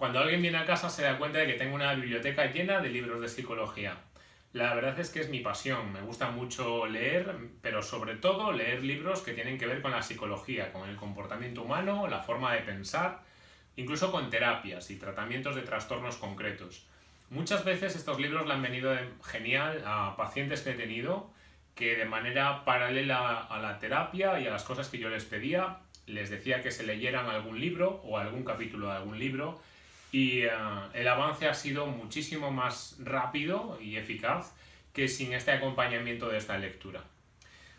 Cuando alguien viene a casa se da cuenta de que tengo una biblioteca llena de libros de psicología. La verdad es que es mi pasión, me gusta mucho leer, pero sobre todo leer libros que tienen que ver con la psicología, con el comportamiento humano, la forma de pensar, incluso con terapias y tratamientos de trastornos concretos. Muchas veces estos libros le han venido genial a pacientes que he tenido que de manera paralela a la terapia y a las cosas que yo les pedía, les decía que se leyeran algún libro o algún capítulo de algún libro y eh, el avance ha sido muchísimo más rápido y eficaz que sin este acompañamiento de esta lectura.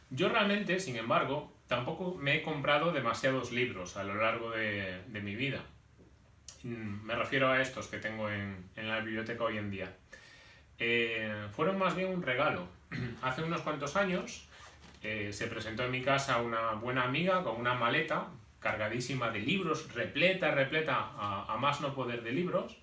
Yo realmente, sin embargo, tampoco me he comprado demasiados libros a lo largo de, mi vida. Mm, me refiero a estos que tengo en, la biblioteca hoy en día. Eh, fueron más bien un regalo. Hace unos cuantos años eh, se presentó en mi casa una buena amiga con una maleta cargadísima de libros, repleta, repleta a, más no poder de libros,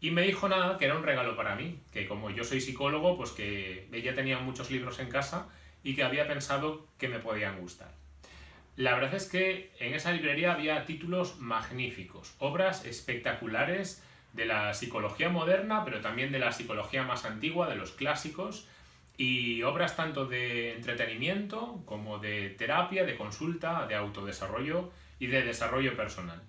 y me dijo nada, que era un regalo para mí, que como yo soy psicólogo, pues que ella tenía muchos libros en casa y que había pensado que me podían gustar. La verdad es que en esa librería había títulos magníficos, obras espectaculares de la psicología moderna, pero también de la psicología más antigua, de los clásicos, y obras tanto de entretenimiento como de terapia, de consulta, de autodesarrollo y de desarrollo personal.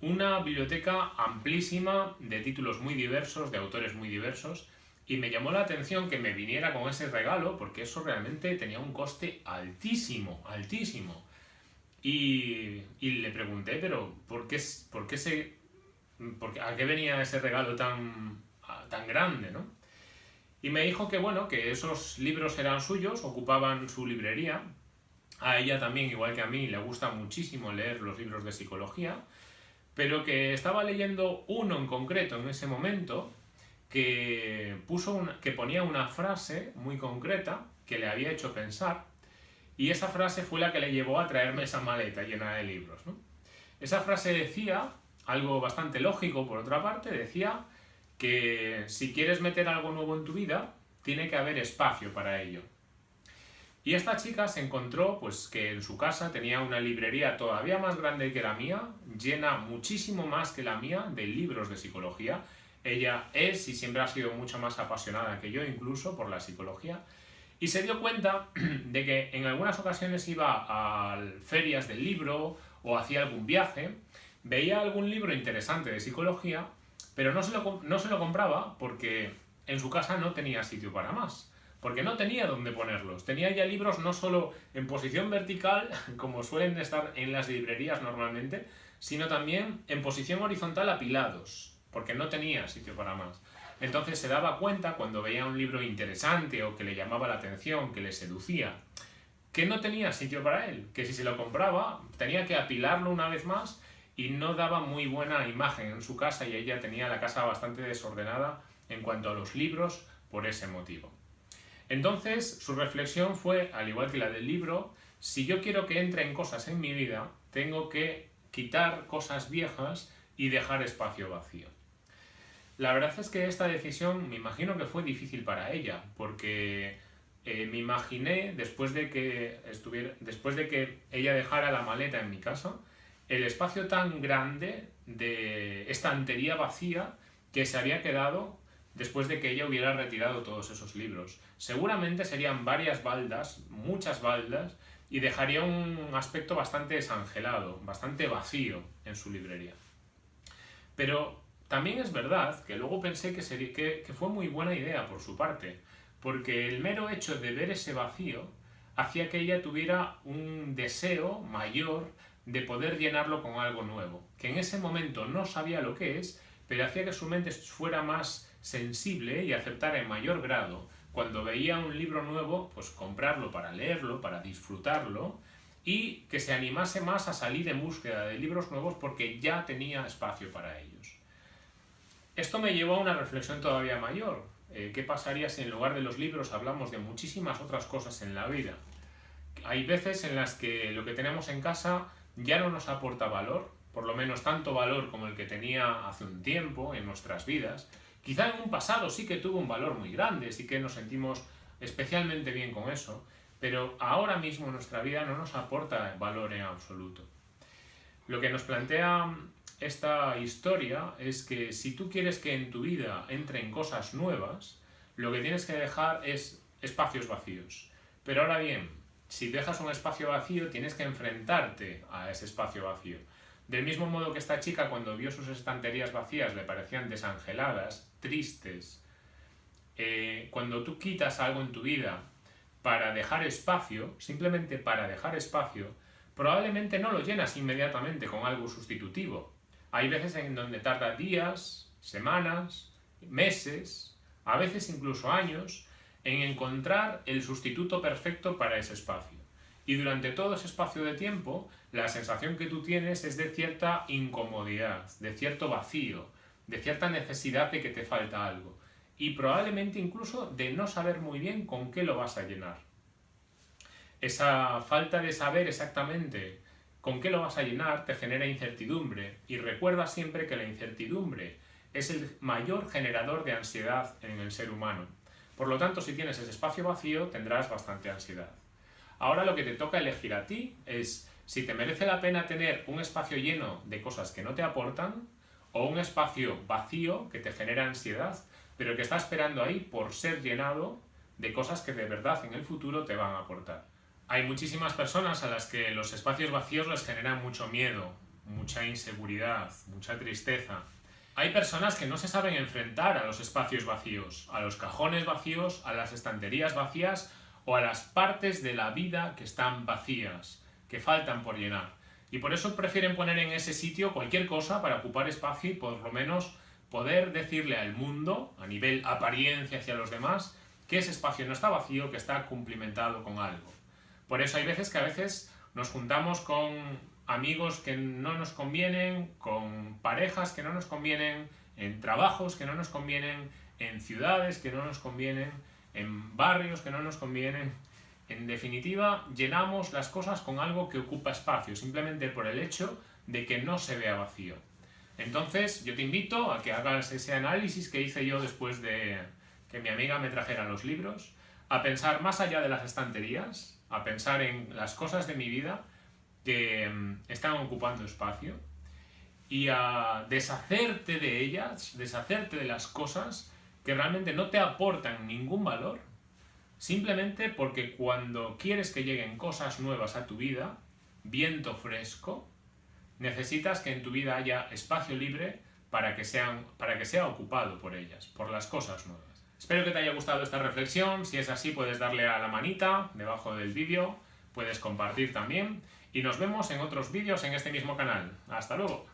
Una biblioteca amplísima de títulos muy diversos, de autores muy diversos, y me llamó la atención que me viniera con ese regalo porque eso realmente tenía un coste altísimo, altísimo. Y, le pregunté, pero ¿por qué, por qué se, por ¿a qué venía ese regalo tan, tan grande? ¿no? Y me dijo que bueno, que esos libros eran suyos, ocupaban su librería. A ella también, igual que a mí, le gusta muchísimo leer los libros de psicología, pero que estaba leyendo uno en concreto en ese momento que, puso que ponía una frase muy concreta que le había hecho pensar y esa frase fue la que le llevó a traerme esa maleta llena de libros. Esa frase decía, algo bastante lógico por otra parte, decía que si quieres meter algo nuevo en tu vida, tiene que haber espacio para ello. Y esta chica se encontró pues que en su casa tenía una librería todavía más grande que la mía, llena muchísimo más que la mía de libros de psicología. Ella es y siempre ha sido mucho más apasionada que yo incluso por la psicología. Y se dio cuenta de que en algunas ocasiones iba a ferias del libro o hacía algún viaje, veía algún libro interesante de psicología pero no se, lo, no se lo compraba porque en su casa no tenía sitio para más. Porque no tenía dónde ponerlos. Tenía ya libros no solo en posición vertical, como suelen estar en las librerías normalmente, sino también en posición horizontal apilados, porque no tenía sitio para más. Entonces se daba cuenta cuando veía un libro interesante o que le llamaba la atención, que le seducía, que no tenía sitio para él, que si se lo compraba tenía que apilarlo una vez más y no daba muy buena imagen en su casa y ella tenía la casa bastante desordenada en cuanto a los libros por ese motivo. Entonces su reflexión fue, al igual que la del libro, si yo quiero que entren cosas en mi vida, tengo que quitar cosas viejas y dejar espacio vacío. La verdad es que esta decisión me imagino que fue difícil para ella, porque eh, me imaginé, después de, que estuviera, después de que ella dejara la maleta en mi casa, el espacio tan grande de estantería vacía que se había quedado después de que ella hubiera retirado todos esos libros. Seguramente serían varias baldas, muchas baldas, y dejaría un aspecto bastante desangelado, bastante vacío en su librería. Pero también es verdad que luego pensé que, sería, que, fue muy buena idea por su parte, porque el mero hecho de ver ese vacío hacía que ella tuviera un deseo mayor de poder llenarlo con algo nuevo, que en ese momento no sabía lo que es, pero hacía que su mente fuera más sensible y aceptara en mayor grado cuando veía un libro nuevo, pues comprarlo para leerlo, para disfrutarlo, y que se animase más a salir en búsqueda de libros nuevos porque ya tenía espacio para ellos. Esto me llevó a una reflexión todavía mayor. Eh, ¿Qué pasaría si en lugar de los libros hablamos de muchísimas otras cosas en la vida? Hay veces en las que lo que tenemos en casa ya no nos aporta valor, por lo menos tanto valor como el que tenía hace un tiempo en nuestras vidas. Quizá en un pasado sí que tuvo un valor muy grande, sí que nos sentimos especialmente bien con eso, pero ahora mismo nuestra vida no nos aporta valor en absoluto. Lo que nos plantea esta historia es que si tú quieres que en tu vida entren cosas nuevas, lo que tienes que dejar es espacios vacíos. Pero ahora bien, si dejas un espacio vacío, tienes que enfrentarte a ese espacio vacío. Del mismo modo que esta chica cuando vio sus estanterías vacías le parecían desangeladas, tristes, eh, cuando tú quitas algo en tu vida para dejar espacio, simplemente para dejar espacio, probablemente no lo llenas inmediatamente con algo sustitutivo. Hay veces en donde tarda días, semanas, meses, a veces incluso años, en encontrar el sustituto perfecto para ese espacio. Y durante todo ese espacio de tiempo, la sensación que tú tienes es de cierta incomodidad, de cierto vacío, de cierta necesidad de que te falta algo. Y probablemente incluso de no saber muy bien con qué lo vas a llenar esa falta de saber exactamente con qué lo vas a llenar te genera incertidumbre y recuerda siempre que la incertidumbre es el mayor generador de ansiedad en el ser humano. Por lo tanto, si tienes ese espacio vacío, tendrás bastante ansiedad. Ahora lo que te toca elegir a ti es si te merece la pena tener un espacio lleno de cosas que no te aportan o un espacio vacío que te genera ansiedad, pero que está esperando ahí por ser llenado de cosas que de verdad en el futuro te van a aportar. Hay muchísimas personas a las que los espacios vacíos les generan mucho miedo, mucha inseguridad, mucha tristeza. Hay personas que no se saben enfrentar a los espacios vacíos, a los cajones vacíos, a las estanterías vacías o a las partes de la vida que están vacías, que faltan por llenar. Y por eso prefieren poner en ese sitio cualquier cosa para ocupar espacio y por lo menos poder decirle al mundo, a nivel apariencia hacia los demás, que ese espacio no está vacío, que está cumplimentado con algo. Por eso hay veces que a veces nos juntamos con amigos que no nos convienen, con parejas que no nos convienen, en trabajos que no nos convienen, en ciudades que no nos convienen, en barrios que no nos convienen. En definitiva, llenamos las cosas con algo que ocupa espacio, simplemente por el hecho de que no se vea vacío. Entonces, yo te invito a que hagas ese análisis que hice yo después de que mi amiga me trajera los libros, a pensar más allá de las estanterías, a pensar en las cosas de mi vida que mm, están ocupando espacio y a deshacerte de ellas, deshacerte de las cosas que realmente no te aportan ningún valor, simplemente porque cuando quieres que lleguen cosas nuevas a tu vida, viento fresco, necesitas que en tu vida haya espacio libre para que, sean, para que sea ocupado por ellas, por las cosas nuevas. Espero que te haya gustado esta reflexión, si es así puedes darle a la manita debajo del vídeo, puedes compartir también y nos vemos en otros vídeos en este mismo canal. ¡Hasta luego!